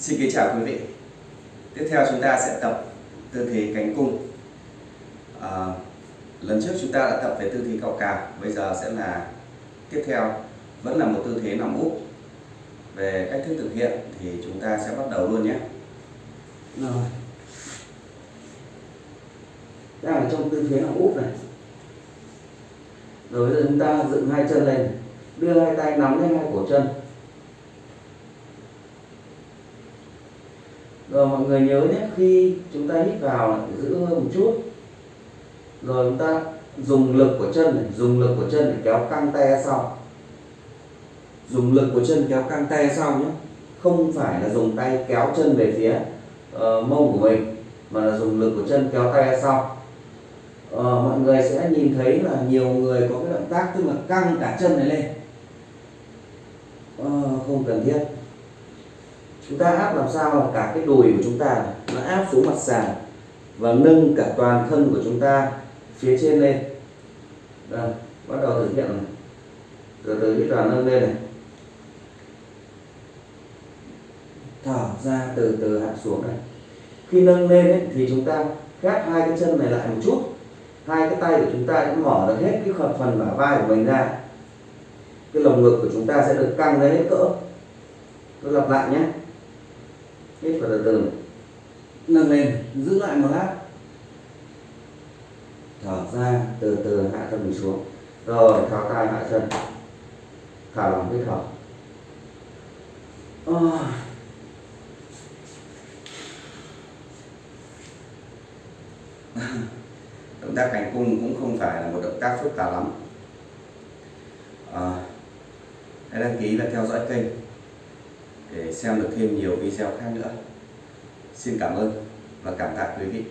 Xin kính chào quý vị. Tiếp theo chúng ta sẽ tập tư thế cánh cung. À, lần trước chúng ta đã tập về tư thế cao cào, bây giờ sẽ là tiếp theo vẫn là một tư thế nằm úp. Về cách thức thực hiện thì chúng ta sẽ bắt đầu luôn nhé. Rồi. Đang ở trong tư thế nằm úp này. Rồi bây giờ chúng ta dựng hai chân lên, đưa hai tay nắm lên hai cổ chân. Rồi mọi người nhớ nhé, khi chúng ta hít vào là phải giữ hơi một chút. Rồi chúng ta dùng lực của chân này, dùng lực của chân để kéo căng tay sau. Dùng lực của chân kéo căng tay sau nhé. Không phải là dùng tay kéo chân về phía uh, mông của mình mà là dùng lực của chân kéo tay sau. Uh, mọi người sẽ nhìn thấy là nhiều người có cái động tác tức là căng cả chân này lên. Uh, không cần thiết chúng ta áp làm sao là cả cái đùi của chúng ta nó áp xuống mặt sàn và nâng cả toàn thân của chúng ta phía trên lên. Đây bắt đầu thực hiện này. Từ từ cái toàn nâng lên này. Thở ra từ từ hạ xuống này. Khi nâng lên ấy, thì chúng ta gác hai cái chân này lại một chút. Hai cái tay của chúng ta cũng mở được hết cái phần bả vai của mình ra. Cái lồng ngực của chúng ta sẽ được căng lên hết cỡ. Tôi lặp lại nhé hít vào từ từ nâng lên giữ lại một lát. Thở ra từ từ hạ thân mình xuống. Rồi tháo tay hạ chân. Thả lỏng hít thở. Oh. động tác cánh cung cũng không phải là một động tác phức tạp lắm. À, hãy đăng ký và theo dõi kênh để xem được thêm nhiều video khác nữa. Xin cảm ơn và cảm tạ quý vị.